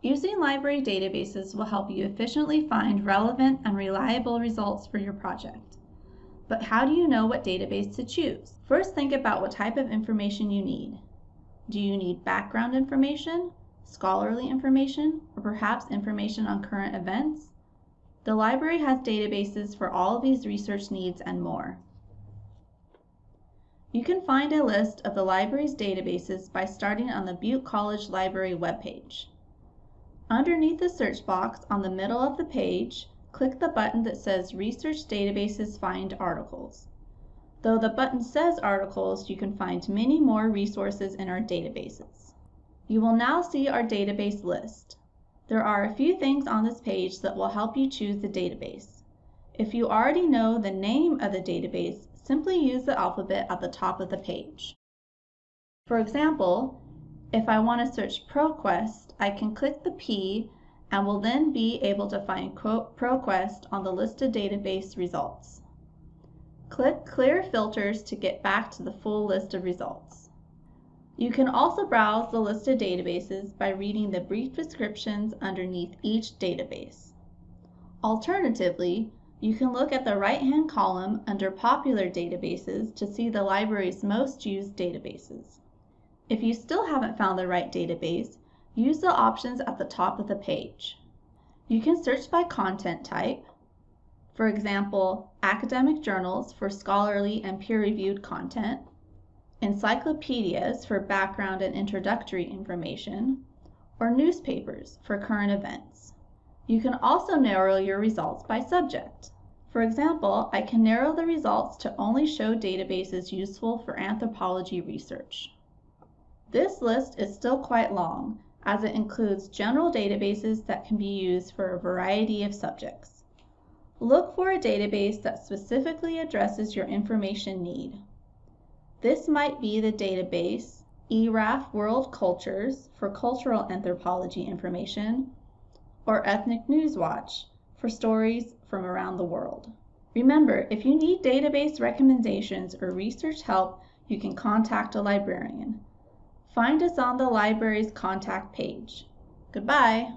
Using library databases will help you efficiently find relevant and reliable results for your project. But how do you know what database to choose? First, think about what type of information you need. Do you need background information, scholarly information, or perhaps information on current events? The library has databases for all of these research needs and more. You can find a list of the library's databases by starting on the Butte College Library webpage. Underneath the search box on the middle of the page, click the button that says Research Databases Find Articles. Though the button says Articles, you can find many more resources in our databases. You will now see our database list. There are a few things on this page that will help you choose the database. If you already know the name of the database, simply use the alphabet at the top of the page. For example, if I want to search ProQuest, I can click the P and will then be able to find ProQuest on the listed database results. Click Clear Filters to get back to the full list of results. You can also browse the listed databases by reading the brief descriptions underneath each database. Alternatively, you can look at the right-hand column under Popular Databases to see the library's most used databases. If you still haven't found the right database, use the options at the top of the page. You can search by content type, for example, academic journals for scholarly and peer-reviewed content, encyclopedias for background and introductory information, or newspapers for current events. You can also narrow your results by subject. For example, I can narrow the results to only show databases useful for anthropology research. This list is still quite long, as it includes general databases that can be used for a variety of subjects. Look for a database that specifically addresses your information need. This might be the database eHRAF World Cultures for cultural anthropology information, or Ethnic News Watch for stories from around the world. Remember, if you need database recommendations or research help, you can contact a librarian. Find us on the library's contact page. Goodbye.